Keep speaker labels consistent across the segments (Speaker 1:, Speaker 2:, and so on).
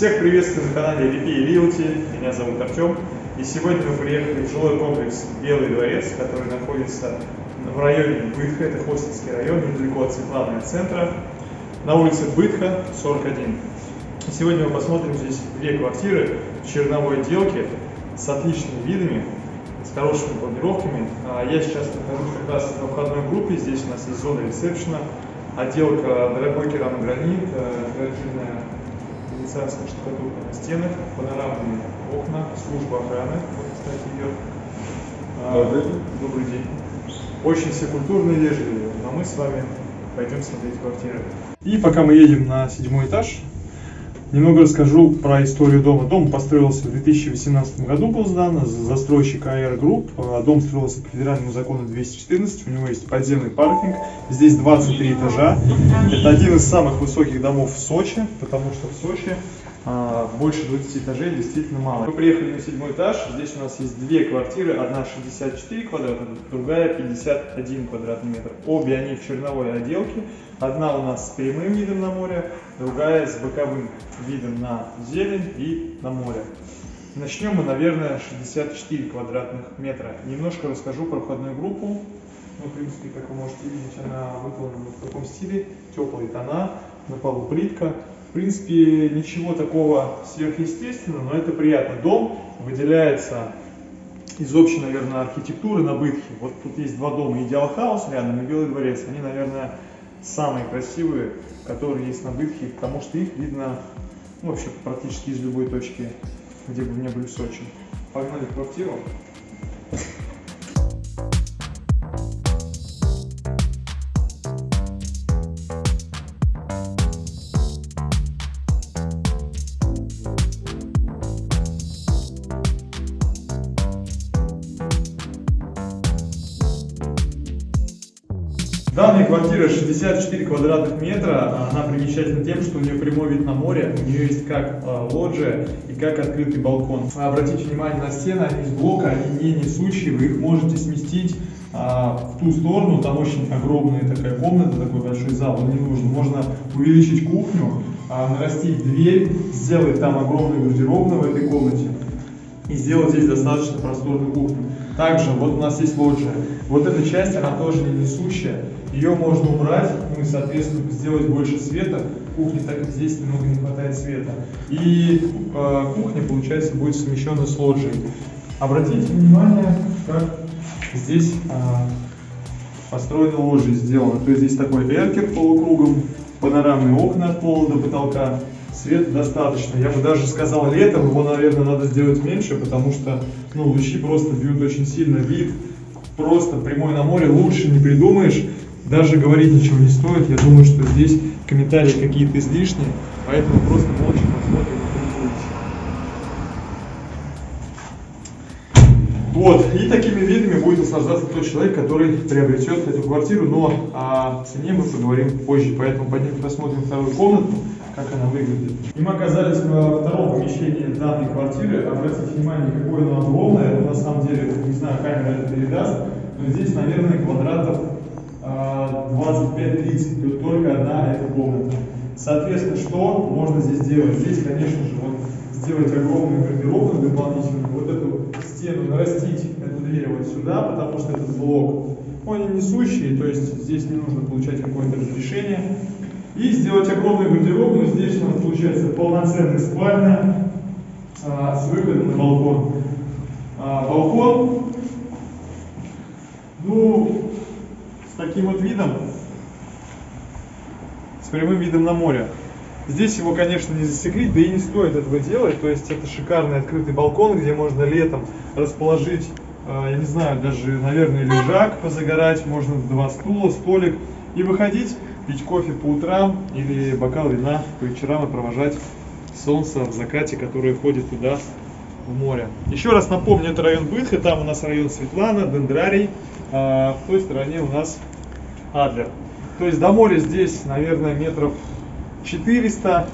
Speaker 1: Всех приветствую на канале Липи Лиути. Меня зовут Артем. И сегодня мы приехали в жилой комплекс Белый дворец, который находится в районе Бытха, это Хостинский район, недалеко от Светланы центра, на улице Бытха, 41. И сегодня мы посмотрим здесь две квартиры в черновой отделке с отличными видами, с хорошими планировками. А Я сейчас нахожусь как раз на входной группе, здесь у нас есть зона ресепшена, отделка дорогой керамогранит, э, декоративная венецианская штукатурка на стенах, панорамные окна, служба охраны, вот, кстати, идет. А,
Speaker 2: Добрый день.
Speaker 1: Добрый день. Очень все культурные и вежливые, но мы с вами пойдем смотреть квартиры. И пока мы едем на седьмой этаж, немного расскажу про историю дома. Дом построился в 2018 году, был сдан, застройщик АР Групп. А, Дом строился по федеральному закону 214, у него есть подземный паркинг, здесь 23 этажа. Это один из самых высоких домов в Сочи, потому что в Сочи больше 20 этажей действительно мало. Мы приехали на седьмой этаж, здесь у нас есть две квартиры, одна 64 квадрата, другая 51 квадратный метр. Обе они в черновой отделке, одна у нас с прямым видом на море, другая с боковым видом на зелень и на море. Начнем мы, наверное, 64 квадратных метра. Немножко расскажу про входную группу. Ну, в принципе, как вы можете видеть, она выполнена в таком стиле, теплые тона, на полу плитка. В принципе, ничего такого сверхъестественного, но это приятно. Дом выделяется из общей, наверное, архитектуры на Бытхе. Вот тут есть два дома, Идеал Хаус рядом и Белый дворец. Они, наверное, самые красивые, которые есть на Бытхе, потому что их видно ну, вообще практически из любой точки, где бы не были в Сочи. Погнали в квартиру. Данная квартира 64 квадратных метра, она примечательна тем, что у нее прямой вид на море, у нее есть как э, лоджия и как открытый балкон. Обратите внимание на стены, они из блока, они не несущие, вы их можете сместить а, в ту сторону, там очень огромная такая комната, такой большой зал, не нужен. Можно увеличить кухню, а, нарастить дверь, сделать там огромную гардеробную в этой комнате и сделать здесь достаточно просторную кухню. Также вот у нас есть лоджия. Вот эта часть, она тоже не несущая. Ее можно убрать, ну и, соответственно, сделать больше света. Кухни, так как здесь немного не хватает света. И э, кухня, получается, будет совмещена с лоджией. Обратите внимание, как здесь э, построена лоджия сделана. То есть здесь такой эркер полукругом, панорамные окна от пола до потолка. Света достаточно. Я бы даже сказал, летом его, наверное, надо сделать меньше, потому что ну, лучи просто бьют очень сильно. Вид просто прямой на море лучше не придумаешь. Даже говорить ничего не стоит. Я думаю, что здесь комментарии какие-то излишние, поэтому просто молча посмотрим Вот, и такими видами будет наслаждаться тот человек, который приобретет эту квартиру, но о цене мы поговорим позже, поэтому пойдем посмотрим вторую комнату, как она выглядит. И мы оказались во втором помещении данной квартиры. Обратите внимание, какое оно огромное. На самом деле, не знаю, камера это передаст, но здесь, наверное, квадратов а, 25-30, тут только одна эта комната. Соответственно, что можно здесь делать? Здесь, конечно же, вот сделать огромную гардеробную дополнительную, вот эту стену нарастить, эту дверь вот сюда, потому что этот блок, он не несущий, то есть здесь не нужно получать какое-то разрешение. И сделать огромную гардеробную, здесь у нас получается полноценная спальня а, с выходом на балкон. А, балкон, ну, с таким вот видом, с прямым видом на море. Здесь его, конечно, не засекрить, да и не стоит этого делать. То есть это шикарный открытый балкон, где можно летом расположить, э, я не знаю, даже, наверное, лежак позагорать, можно два стула, столик и выходить, пить кофе по утрам или бокал вина по вечерам и провожать солнце в закате, которое ходит туда в море. Еще раз напомню, это район Бытха, там у нас район Светлана, Дендрарий, а в той стороне у нас Адлер. То есть до моря здесь, наверное, метров 400,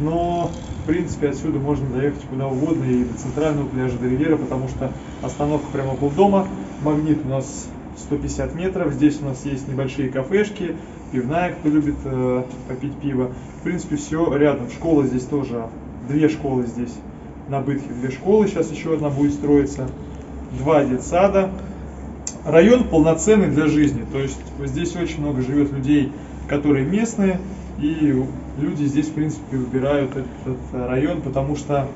Speaker 1: но в принципе отсюда можно доехать куда угодно и до центрального пляжа, до Ривера, потому что остановка прямо около дома. Магнит у нас 150 метров, здесь у нас есть небольшие кафешки, пивная, кто любит э, попить пиво. В принципе, все рядом. Школа здесь тоже. Две школы здесь. На Бытхе, две школы, сейчас еще одна будет строиться, два детсада. Район полноценный для жизни, то есть здесь очень много живет людей, которые местные, и люди здесь, в принципе, выбирают этот район, потому что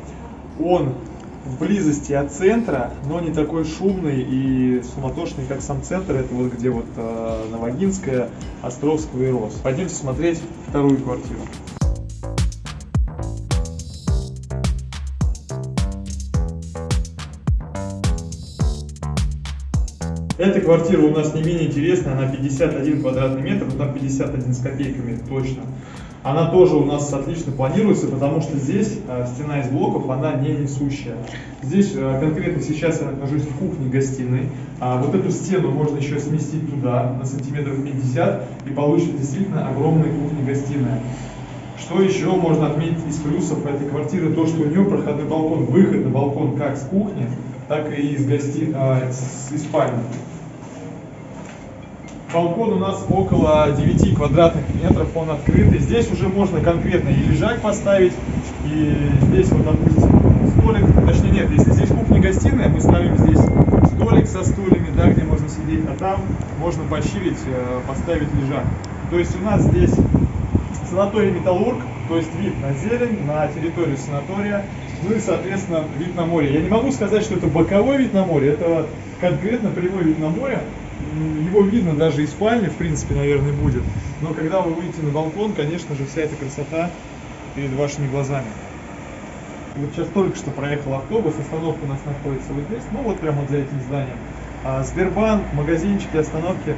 Speaker 1: он в близости от центра, но не такой шумный и суматошный, как сам центр. Это вот где вот э, Новогинская, Островского и Рос. Пойдемте смотреть вторую квартиру. Эта квартира у нас не менее интересная, она 51 квадратный метр, там 51 с копейками точно. Она тоже у нас отлично планируется, потому что здесь э, стена из блоков, она не несущая. Здесь э, конкретно сейчас я нахожусь в кухне-гостиной. А вот эту стену можно еще сместить туда на сантиметров 50 и получится действительно огромная кухня-гостиная. Что еще можно отметить из плюсов этой квартиры, то, что у нее проходной балкон, выход на балкон как с кухни, так и из, гости... а, из спальни. Балкон у нас около 9 квадратных метров, он открытый. Здесь уже можно конкретно и лежак поставить, и здесь вот, допустим, столик, точнее нет, если здесь кухня-гостиная, мы ставим здесь столик со стульями, да, где можно сидеть, а там можно пощирить, э, поставить лежак. То есть у нас здесь санаторий Металлург, то есть вид на зелень, на территорию санатория, ну и, соответственно, вид на море. Я не могу сказать, что это боковой вид на море, это конкретно прямой вид на море, его видно даже из спальни, в принципе, наверное, будет. Но когда вы выйдете на балкон, конечно же, вся эта красота перед вашими глазами. Вот сейчас только что проехал автобус, остановка у нас находится вот здесь, ну вот прямо вот за этим зданием. А Сбербанк, магазинчики, остановки,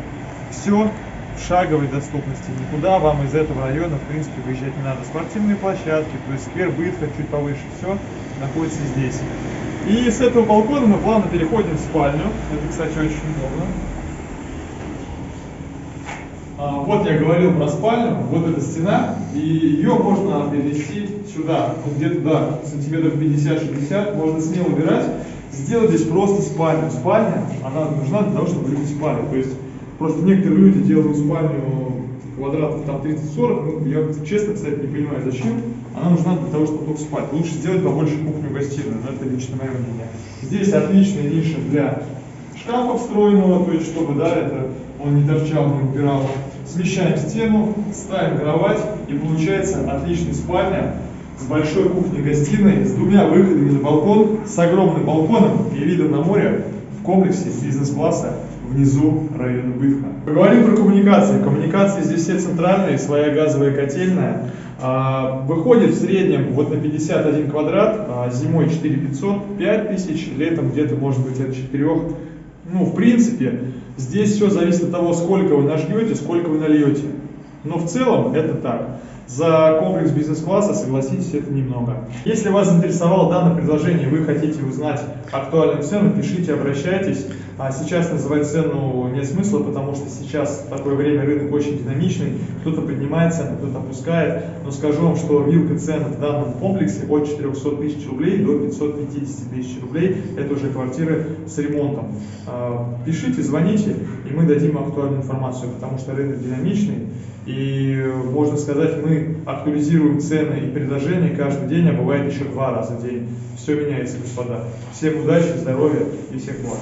Speaker 1: все в шаговой доступности. Никуда вам из этого района, в принципе, выезжать не надо. Спортивные площадки, то есть сквер Бытха чуть повыше, все находится здесь. И с этого балкона мы плавно переходим в спальню. Это, кстати, очень удобно. А, вот я говорил про спальню, вот эта стена, и ее можно перенести сюда, вот где-то, да, сантиметров 50-60, можно смело убирать, сделать здесь просто спальню. Спальня, она нужна для того, чтобы люди спали, то есть просто некоторые люди делают спальню квадратов там 30-40, ну, я честно, кстати, не понимаю, зачем, она нужна для того, чтобы только спать. Лучше сделать побольше кухню-гостиную, но это лично мое мнение. Здесь отличная ниша для шкафа встроенного, то есть чтобы, да, это он не торчал, не убирал. Смещаем стену, ставим кровать и получается отличная спальня с большой кухней-гостиной, с двумя выходами на балкон, с огромным балконом и видом на море в комплексе бизнес-класса внизу района Бытха. Поговорим про коммуникации. Коммуникации здесь все центральные, своя газовая котельная. А, выходит в среднем вот на 51 квадрат, а, зимой 4500, 5000, летом где-то может быть от 4 ну, в принципе, здесь все зависит от того, сколько вы нажмете, сколько вы нальете. Но в целом это так. За комплекс бизнес-класса, согласитесь, это немного. Если вас заинтересовало данное предложение, вы хотите узнать актуальную цену, пишите, обращайтесь. А сейчас называть цену нет смысла, потому что сейчас такое время рынок очень динамичный. Кто-то поднимает цену, кто-то опускает. Но скажу вам, что вилка цен в данном комплексе от 400 тысяч рублей до 550 тысяч рублей. Это уже квартиры с ремонтом. А, пишите, звоните, и мы дадим актуальную информацию, потому что рынок динамичный. И можно сказать, мы актуализируем цены и предложения каждый день, а бывает еще два раза в день. Все меняется, господа. Всем удачи, здоровья и всех благ.